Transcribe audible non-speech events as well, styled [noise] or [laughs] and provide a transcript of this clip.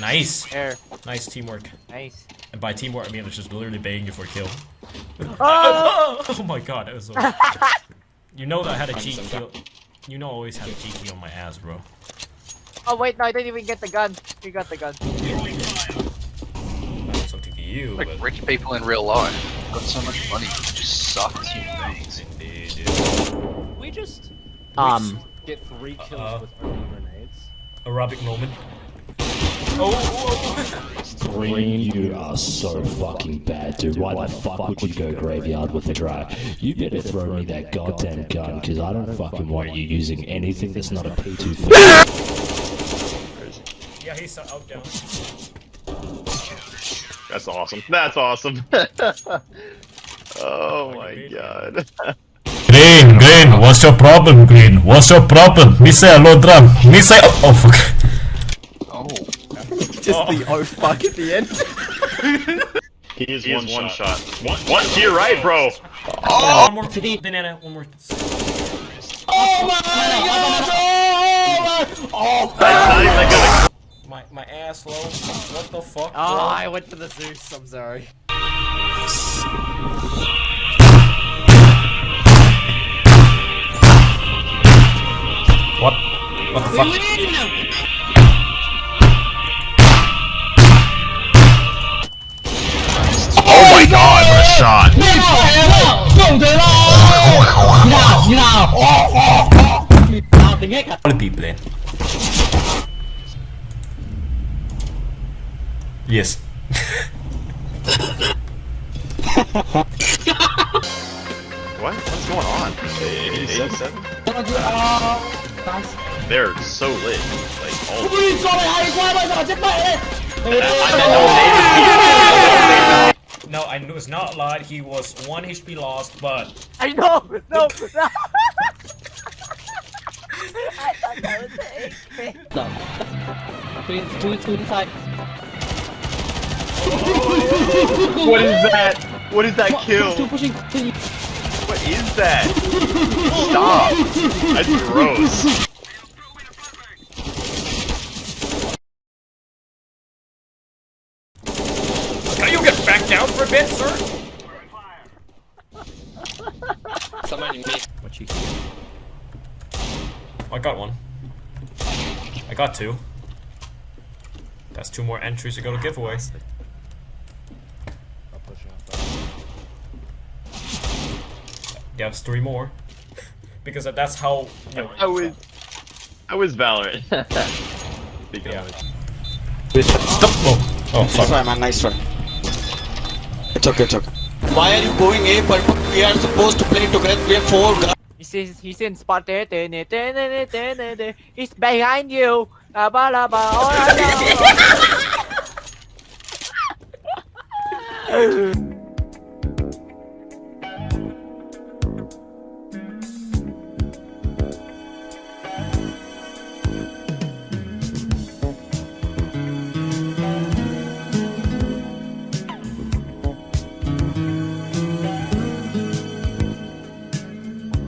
Nice. Air. Nice teamwork. Nice. And by teamwork, I mean it's just literally begging you for a kill. [laughs] Oh! [laughs] oh my god, that was so. [laughs] you know that I had a cheat kill. You know I always had a cheat kill on my ass, bro. oh wait, no, I didn't even get the gun. You got the gun. That's something to you, Like but. rich people in real life. Got so much money, but just suck as human beings. Indeed, dude. We just Um. get three kills Uh, with early grenades. Arabic moment. Oh, oh, oh. Green, you are so fucking bad, dude. Why the fuck would you go graveyard with the drag? You better throw me that goddamn gun, because I don't fucking want you using anything that's not a P2 Yeah, he's out oh, down. That's awesome. That's awesome. [laughs] oh my god. Green, Green, what's your problem, Green? What's your problem? Me say hello drum. Me say oh, oh fuck. Oh, Just the oh. oh fuck at the end. [laughs] He is one, one shot. One, one to your right, bro. Oh. Oh. One more. To the banana, one more. Not even gonna. My my ass low. What the fuck? Oh. I went for the Zeus. I'm sorry. What? What the fuck? Quality plane. Yes. What? What's going on? 87? They're so lit. Like, all No, I knew it's not a lot. He was one HP lost, but I know! No! no. What is that? What is that kill? What is that? Stop! That's gross. can you get back down for a bit, sir? Somebody, What cheeky? I got one. I got two. That's two more entries to go to giveaway. I'll push you off Yeah, it's three more. [laughs] because that's how. You know, I was. I was Valorant. Speaking [laughs] Yeah. Stop! Oh, oh Nice fuck. try, man. Nice try. It's okay. It's okay. Why are you going A? But we are supposed to play together. We have four guys. He's in, he's in spot. He's behind you. Oh. [laughs]